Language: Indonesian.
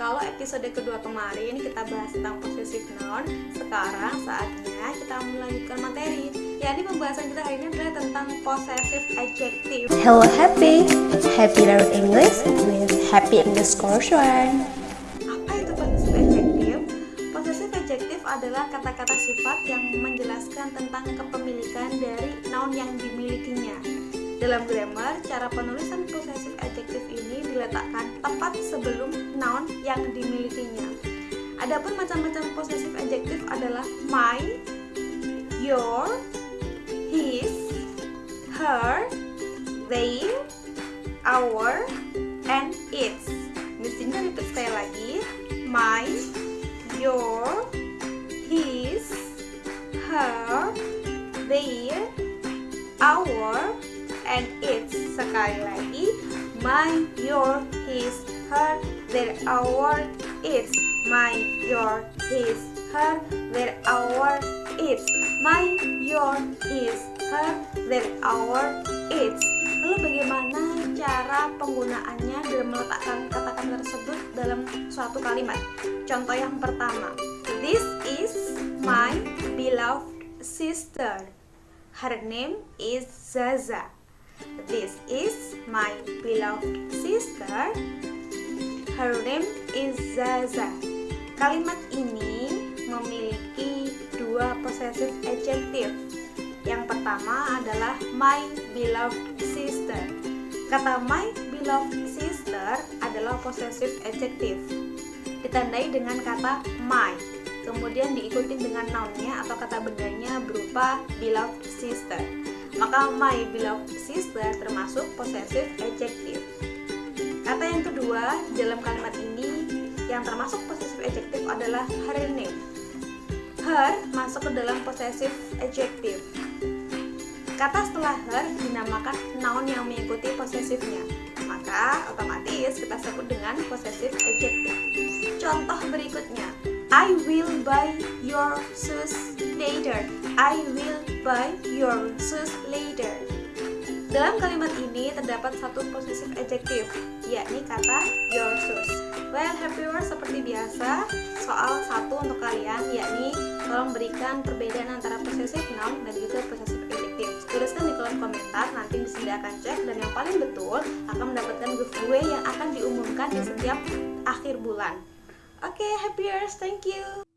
kalau episode kedua kemarin kita bahas tentang possessive noun, sekarang saatnya kita melanjutkan materi. yakni pembahasan kita hari ini adalah tentang possessive adjective. Hello Happy, Happy learn English with Happy English Course One. Apa itu possessive adjective? Possessive adjective adalah kata-kata sifat yang menjelaskan tentang kepemilikan dari noun yang dimilikinya. Dalam grammar, cara penulisan possessive adjective ini diletakkan tepat sebelum noun yang dimilikinya. Adapun macam-macam possessive adjective adalah my, your, his, her, their, our, and its. Di sini repeat sekali lagi. My, your, his, her, their, our, and its sekali lagi my your his her their our its my your his her their our its my your his her their our its lalu bagaimana cara penggunaannya dalam meletakkan kata-kata tersebut dalam suatu kalimat? Contoh yang pertama. This is my beloved sister. Her name is Zaza This is my beloved sister. Her name is Zaza. Kalimat ini memiliki dua possessive adjective. Yang pertama adalah my beloved sister. Kata my beloved sister adalah possessive adjective. Ditandai dengan kata my. Kemudian diikuti dengan nounnya atau kata bendanya berupa beloved sister maka my beloved sister termasuk possessive adjective. Kata yang kedua dalam kalimat ini yang termasuk possessive adjective adalah her name. Her masuk ke dalam possessive adjective. Kata setelah her dinamakan noun yang mengikuti possessive-nya. Maka otomatis kita sebut dengan possessive adjective. Contoh berikutnya, I will buy your shoes later. I will buy your shoes. Dalam kalimat ini terdapat satu possessive adjective, yakni kata your shoes. Well, happy words seperti biasa, soal satu untuk kalian, yakni tolong berikan perbedaan antara possessive noun dan juga possessive adjective. Tuliskan di kolom komentar, nanti bisa akan cek, dan yang paling betul akan mendapatkan giveaway yang akan diumumkan di setiap akhir bulan. Oke, okay, happy years, thank you.